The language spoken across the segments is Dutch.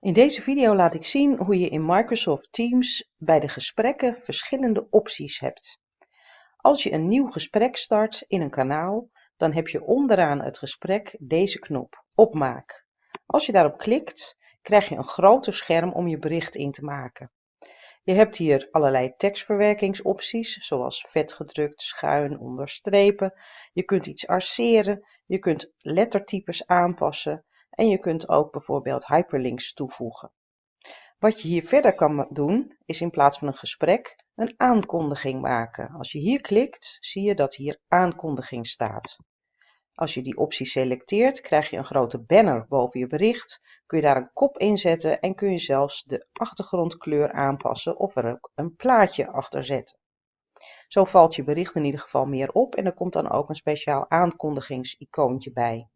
In deze video laat ik zien hoe je in Microsoft Teams bij de gesprekken verschillende opties hebt. Als je een nieuw gesprek start in een kanaal, dan heb je onderaan het gesprek deze knop, opmaak. Als je daarop klikt, krijg je een groter scherm om je bericht in te maken. Je hebt hier allerlei tekstverwerkingsopties, zoals vetgedrukt, schuin, onderstrepen. Je kunt iets arceren, je kunt lettertypes aanpassen en je kunt ook bijvoorbeeld hyperlinks toevoegen. Wat je hier verder kan doen, is in plaats van een gesprek een aankondiging maken. Als je hier klikt, zie je dat hier aankondiging staat. Als je die optie selecteert, krijg je een grote banner boven je bericht. Kun je daar een kop in zetten en kun je zelfs de achtergrondkleur aanpassen of er ook een plaatje achter zetten. Zo valt je bericht in ieder geval meer op en er komt dan ook een speciaal aankondigingsicoontje bij.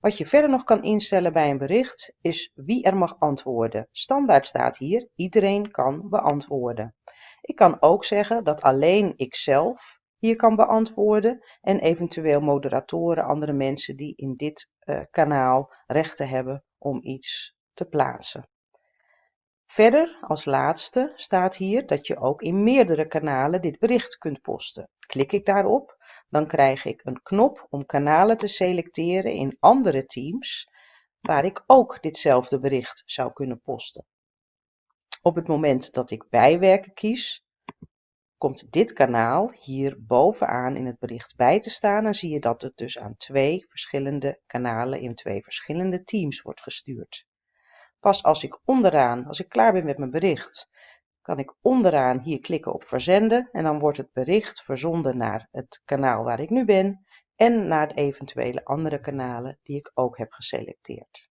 Wat je verder nog kan instellen bij een bericht is wie er mag antwoorden. Standaard staat hier, iedereen kan beantwoorden. Ik kan ook zeggen dat alleen ikzelf hier kan beantwoorden en eventueel moderatoren, andere mensen die in dit uh, kanaal rechten hebben om iets te plaatsen. Verder, als laatste, staat hier dat je ook in meerdere kanalen dit bericht kunt posten. Klik ik daarop, dan krijg ik een knop om kanalen te selecteren in andere teams waar ik ook ditzelfde bericht zou kunnen posten. Op het moment dat ik bijwerken kies, komt dit kanaal hier bovenaan in het bericht bij te staan en zie je dat het dus aan twee verschillende kanalen in twee verschillende teams wordt gestuurd. Pas als ik onderaan, als ik klaar ben met mijn bericht, kan ik onderaan hier klikken op verzenden en dan wordt het bericht verzonden naar het kanaal waar ik nu ben en naar de eventuele andere kanalen die ik ook heb geselecteerd.